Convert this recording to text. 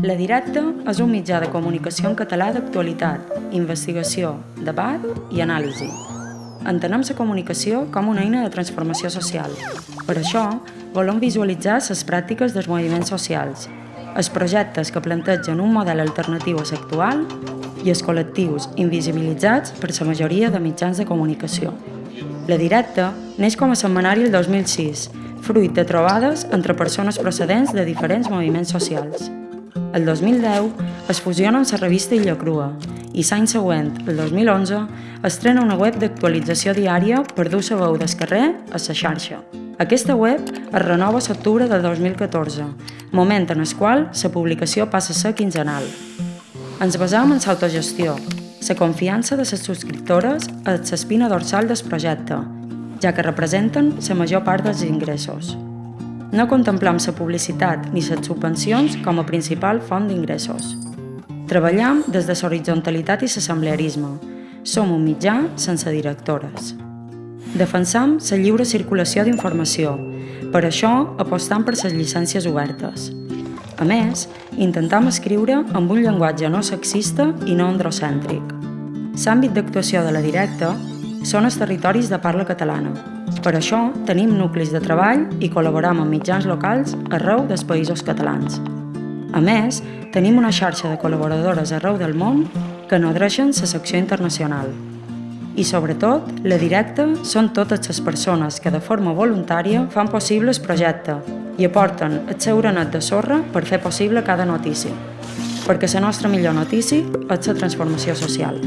La Directa és un mitjà de comunicació en català d'actualitat, investigació, debat i anàlisi. Entenem la comunicació com una eina de transformació social. Per això, volem visualitzar les pràctiques dels moviments socials, els projectes que plantegen un model alternatiu a l'actual i els col·lectius invisibilitzats per la majoria de mitjans de comunicació. La Directa neix com a setmanari el 2006, fruit de trobades entre persones procedents de diferents moviments socials. El 2010 es fusiona amb la revista Illa Crua i l'any següent, el 2011, estrena una web d'actualització diària per dur la veu del carrer a la xarxa. Aquesta web es renova a l'octubre del 2014, moment en el qual la publicació passa a ser quinzenal. Ens basam en l'autogestió, la confiança de les subscriptores és l'espina dorsal del projecte, ja que representen la major part dels ingressos. No contemplem la publicitat ni les subvencions com a principal font d'ingressos. Treballem des de l'horizontalitat i l'assemblearisme. Som un mitjà sense directores. Defensam la lliure circulació d'informació. Per això apostam per les llicències obertes. A més, intentam escriure amb un llenguatge no sexista i no androcèntric. L'àmbit d'actuació de la directa són els territoris de parla catalana, per això tenim nuclis de treball i col·laboram amb mitjans locals arreu dels països catalans. A més, tenim una xarxa de col·laboradores arreu del món que nodreixen la secció internacional. I sobretot, la directa són totes les persones que de forma voluntària fan possible el projecte i aporten el seu granet de sorra per fer possible cada notícia. Perquè la nostra millor notícia és la transformació social.